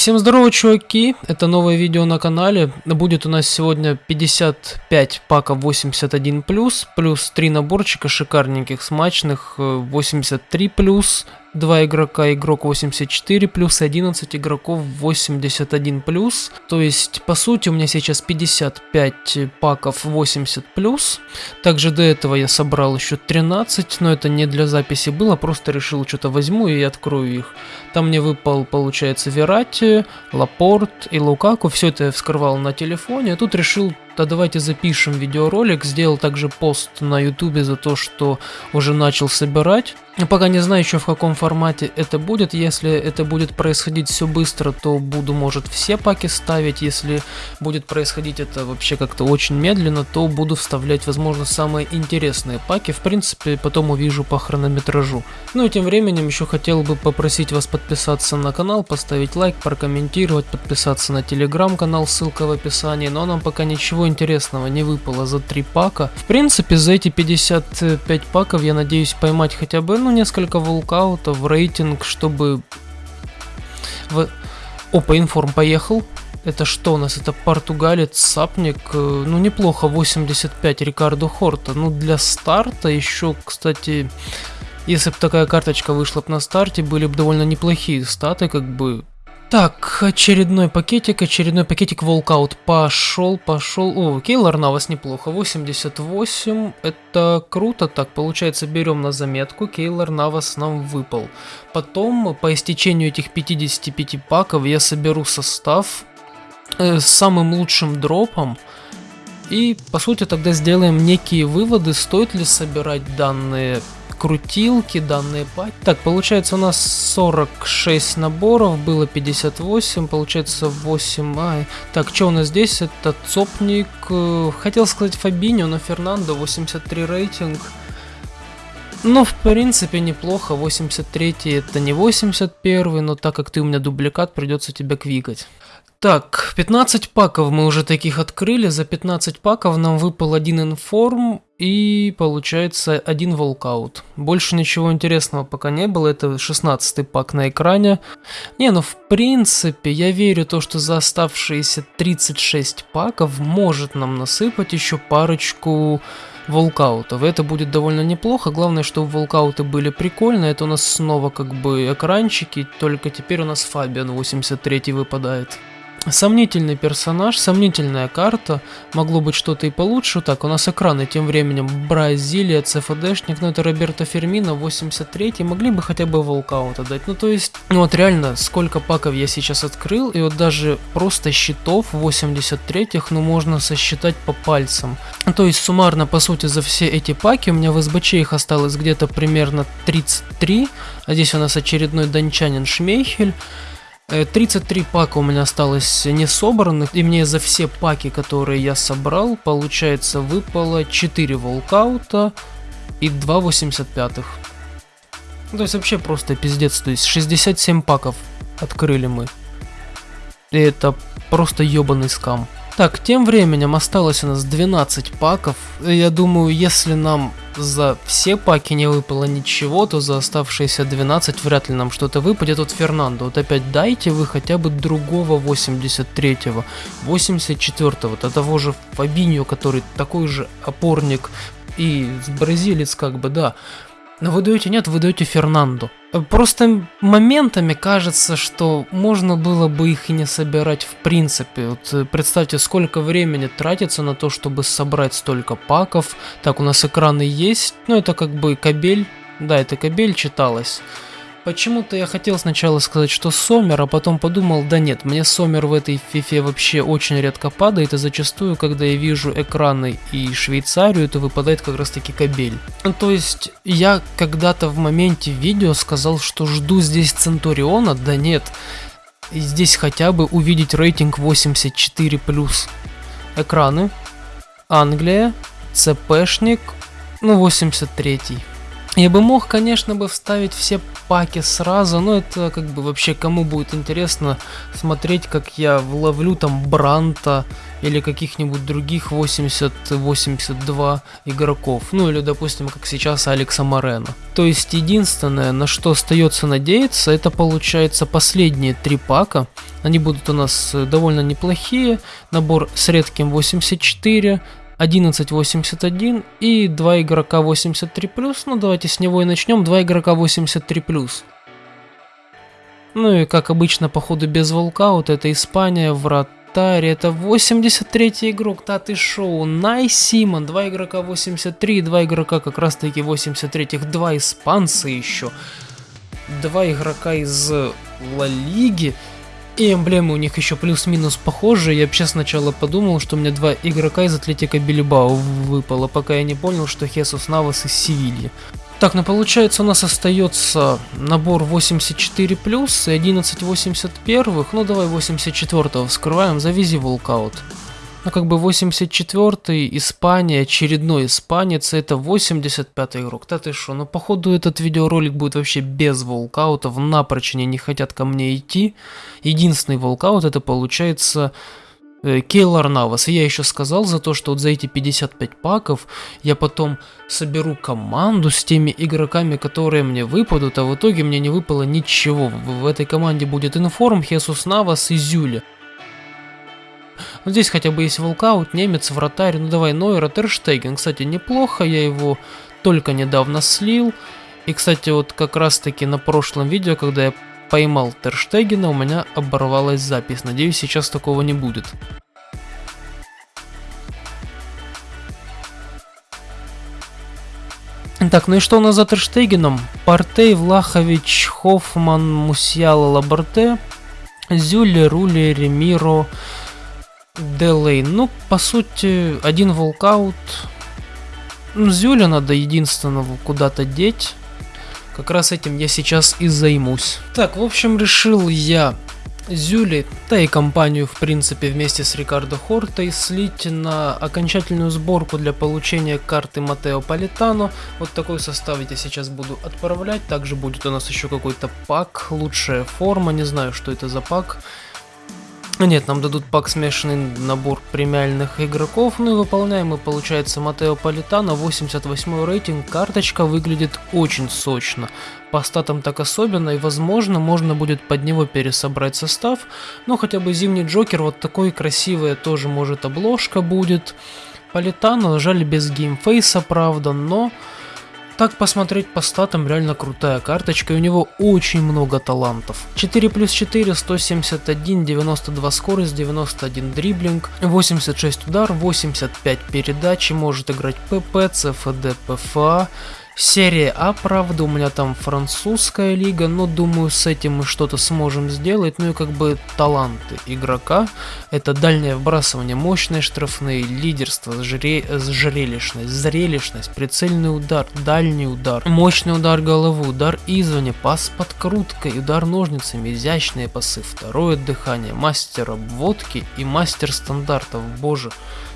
Всем здорово, чуваки! Это новое видео на канале. Будет у нас сегодня 55 паков 81+, плюс 3 наборчика шикарненьких, смачных, 83+, э, 2 игрока, игрок 84 плюс, 11 игроков 81 плюс. То есть, по сути, у меня сейчас 55 паков 80 плюс. Также до этого я собрал еще 13, но это не для записи было, просто решил что-то возьму и открою их. Там мне выпал, получается, Верати, Лапорт и Лукаку. Все это я вскрывал на телефоне, а тут решил да давайте запишем видеоролик. Сделал также пост на ютубе за то, что уже начал собирать. Пока не знаю еще в каком формате это будет. Если это будет происходить все быстро, то буду, может, все паки ставить. Если будет происходить это вообще как-то очень медленно, то буду вставлять, возможно, самые интересные паки. В принципе, потом увижу по хронометражу. Ну и тем временем еще хотел бы попросить вас подписаться на канал, поставить лайк, прокомментировать, подписаться на телеграм-канал, ссылка в описании. Но нам пока ничего интересного не выпало за 3 пака. В принципе, за эти 55 паков я надеюсь поймать хотя бы, ну, несколько волкаутов, рейтинг, чтобы... В... Опа, информ поехал. Это что у нас? Это португалец, сапник. Э, ну, неплохо, 85 Рикардо Хорта. Ну, для старта еще, кстати, если бы такая карточка вышла бы на старте, были бы довольно неплохие статы, как бы так, очередной пакетик, очередной пакетик волкаут. Пошел, пошел. О, Кейлор на вас неплохо. 88. Это круто. Так, получается, берем на заметку. Кейлор на вас нам выпал. Потом, по истечению этих 55 паков, я соберу состав э, с самым лучшим дропом. И, по сути, тогда сделаем некие выводы, стоит ли собирать данные крутилки, данные пати. Так, получается у нас 46 наборов, было 58, получается 8. А, так, что у нас здесь? Это Цопник, э, хотел сказать Фабиньо, но Фернандо, 83 рейтинг. Ну, в принципе, неплохо. 83 это не 81, но так как ты у меня дубликат, придется тебя квикать. Так, 15 паков мы уже таких открыли. За 15 паков нам выпал один информ и получается один волкаут. Больше ничего интересного пока не было. Это 16 пак на экране. Не, ну в принципе, я верю то, что за оставшиеся 36 паков может нам насыпать еще парочку волкаутов. Это будет довольно неплохо. Главное, чтобы волкауты были прикольные. Это у нас снова как бы экранчики, только теперь у нас Фабиан 83 выпадает. Сомнительный персонаж, сомнительная карта, могло быть что-то и получше. Так, у нас экраны тем временем Бразилия, ЦФДшник, ну это Роберто Фермино, 83 могли бы хотя бы волкаут отдать. Ну то есть, ну вот реально, сколько паков я сейчас открыл, и вот даже просто щитов 83-х, ну можно сосчитать по пальцам. То есть суммарно, по сути, за все эти паки у меня в СБЧ их осталось где-то примерно 33, а здесь у нас очередной дончанин Шмейхель. 33 э, пака у меня осталось не собранных, и мне за все паки, которые я собрал, получается выпало 4 волкаута и 2 85 -х. Ну, то есть вообще просто пиздец, то есть 67 паков открыли мы. И это просто ебаный скам. Так, тем временем осталось у нас 12 паков. Я думаю, если нам за все паки не выпало ничего, то за оставшиеся 12 вряд ли нам что-то выпадет. Вот Фернандо, вот опять дайте вы хотя бы другого 83-го, 84-го, до того же Фабиньо, который такой же опорник и бразилец как бы, да. Но вы даете нет, вы даете Фернандо. Просто моментами кажется, что можно было бы их и не собирать в принципе. Вот э, представьте, сколько времени тратится на то, чтобы собрать столько паков. Так, у нас экраны есть. Ну, это как бы кабель. Да, это кабель читалось. Почему-то я хотел сначала сказать, что Сомер, а потом подумал, да нет, мне Сомер в этой фифе вообще очень редко падает, и зачастую, когда я вижу экраны и Швейцарию, то выпадает как раз таки кабель. То есть, я когда-то в моменте видео сказал, что жду здесь Центуриона, да нет, здесь хотя бы увидеть рейтинг 84+. Экраны, Англия, ЦПшник, ну 83. Я бы мог, конечно, бы вставить все паки сразу, но это как бы вообще кому будет интересно смотреть, как я вловлю там Бранта или каких-нибудь других 80-82 игроков. Ну или, допустим, как сейчас Алекса Морена. То есть единственное, на что остается надеяться, это получается последние три пака. Они будут у нас довольно неплохие. Набор с редким 84, 11.81 и 2 игрока 83+. Ну, давайте с него и начнем. 2 игрока 83+. Ну и как обычно, походу без волкаут, это Испания, вратарь, это 83 игрок, да шоу, Най Симон, 2 игрока 83, 2 игрока как раз таки 83, 2 испанца еще, 2 игрока из Ла Лиги, и эмблемы у них еще плюс-минус похожие. Я вообще сначала подумал, что у меня два игрока из Атлетика Билибао выпало, пока я не понял, что Хесус Навас из Севильи. Так, ну получается у нас остается набор 84 плюс и 11 81. Ну давай 84 вскрываем, завези волкаут. Ну, как бы 84-й, Испания, очередной испанец, это 85-й игрок. Да ты шо, ну, походу, этот видеоролик будет вообще без волкаутов, напрочь они не хотят ко мне идти. Единственный волкаут, это получается э, Кейлор Навас. И я еще сказал за то, что вот за эти 55 паков я потом соберу команду с теми игроками, которые мне выпадут, а в итоге мне не выпало ничего. В этой команде будет Информ, Хесус Навас и Зюля. Вот здесь хотя бы есть волкаут, немец, вратарь. Ну давай, Нойер, Терштеген. Кстати, неплохо, я его только недавно слил. И, кстати, вот как раз таки на прошлом видео, когда я поймал Терштегена, у меня оборвалась запись. Надеюсь, сейчас такого не будет. Так, ну и что у нас за Терштегеном? Партей, Влахович, Хоффман, Мусьяла, Лаборте, Зюле, Руле, Ремиро, Делей. Ну, по сути, один волкаут. Ну, Зюля надо единственного куда-то деть. Как раз этим я сейчас и займусь. Так, в общем, решил я Зюли, да и компанию, в принципе, вместе с Рикардо Хортой слить на окончательную сборку для получения карты Матео Политано. Вот такой состав я сейчас буду отправлять. Также будет у нас еще какой-то пак, лучшая форма, не знаю, что это за пак. Ну нет, нам дадут пак смешанный набор премиальных игроков, ну и выполняем мы, получается, Матео Политано, 88 рейтинг, карточка выглядит очень сочно. По статам так особенно, и возможно, можно будет под него пересобрать состав, ну хотя бы Зимний Джокер, вот такой красивый тоже может обложка будет. Политано, жаль без геймфейса, правда, но... Так посмотреть по статам реально крутая карточка, и у него очень много талантов. 4 плюс 4, 171, 92 скорость, 91 дриблинг, 86 удар, 85 передачи, может играть ПП, ЦФД, ПФА, Серия А, правда, у меня там французская лига, но думаю с этим мы что-то сможем сделать. Ну и как бы таланты игрока. Это дальнее вбрасывание, мощные штрафные, лидерство, зре... зрелищность, зрелищность, прицельный удар, дальний удар, мощный удар головы, удар извне, пас подкруткой, удар ножницами, изящные пасы, второе дыхание, мастер обводки и мастер стандартов. Боже,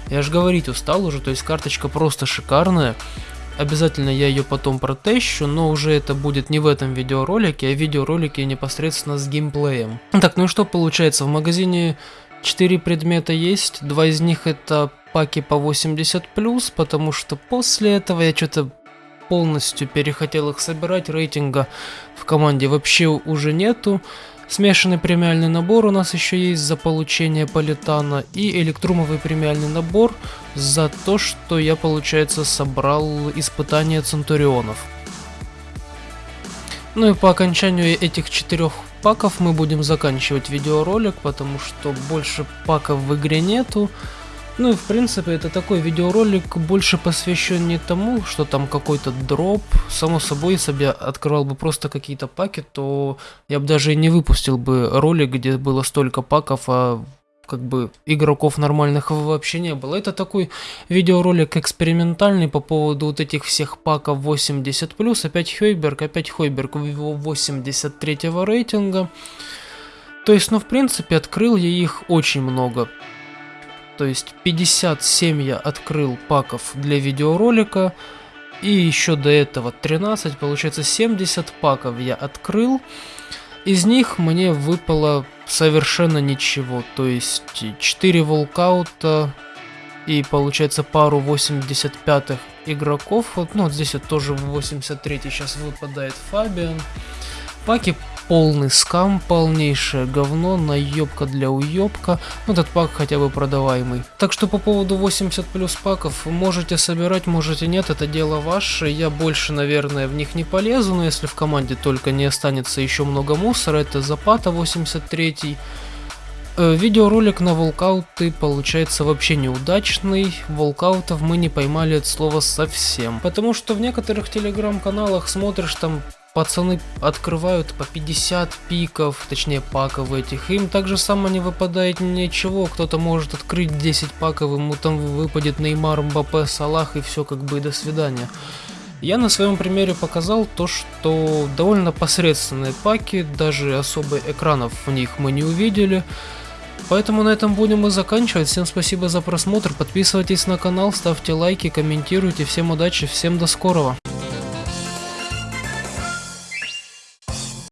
я же говорить устал уже, то есть карточка просто шикарная. Обязательно я ее потом протещу, но уже это будет не в этом видеоролике, а в видеоролике непосредственно с геймплеем. Так, ну и что получается? В магазине 4 предмета есть, два из них это паки по 80+, потому что после этого я что-то полностью перехотел их собирать, рейтинга в команде вообще уже нету. Смешанный премиальный набор у нас еще есть за получение политана и электрумовый премиальный набор за то, что я, получается, собрал испытания Центурионов. Ну и по окончанию этих четырех паков мы будем заканчивать видеоролик, потому что больше паков в игре нету. Ну и в принципе это такой видеоролик больше посвящен не тому, что там какой-то дроп. Само собой, если бы я открывал бы просто какие-то паки, то я бы даже и не выпустил бы ролик, где было столько паков, а как бы игроков нормальных вообще не было. Это такой видеоролик экспериментальный по поводу вот этих всех паков 80+, опять Хойберг, опять Хойберг его 83 рейтинга. То есть, ну в принципе открыл я их очень много. То есть 57 я открыл паков для видеоролика. И еще до этого 13, получается 70 паков я открыл. Из них мне выпало совершенно ничего. То есть 4 волкаута и получается пару 85-х игроков. Вот, ну, вот здесь вот тоже 83 сейчас выпадает Фабиан. Паки полный скам, полнейшее говно, наебка для уебка. Ну, этот пак хотя бы продаваемый. Так что по поводу 80 плюс паков, можете собирать, можете нет, это дело ваше. Я больше, наверное, в них не полезу, но если в команде только не останется еще много мусора, это Запата 83 э, Видеоролик на волкауты получается вообще неудачный, волкаутов мы не поймали от слова совсем. Потому что в некоторых телеграм-каналах смотришь там пацаны открывают по 50 пиков, точнее паков этих, им также само не выпадает ничего, кто-то может открыть 10 паков, ему там выпадет Неймар, Мбаппе, Салах и все как бы до свидания. Я на своем примере показал то, что довольно посредственные паки, даже особо экранов в них мы не увидели. Поэтому на этом будем и заканчивать. Всем спасибо за просмотр, подписывайтесь на канал, ставьте лайки, комментируйте. Всем удачи, всем до скорого.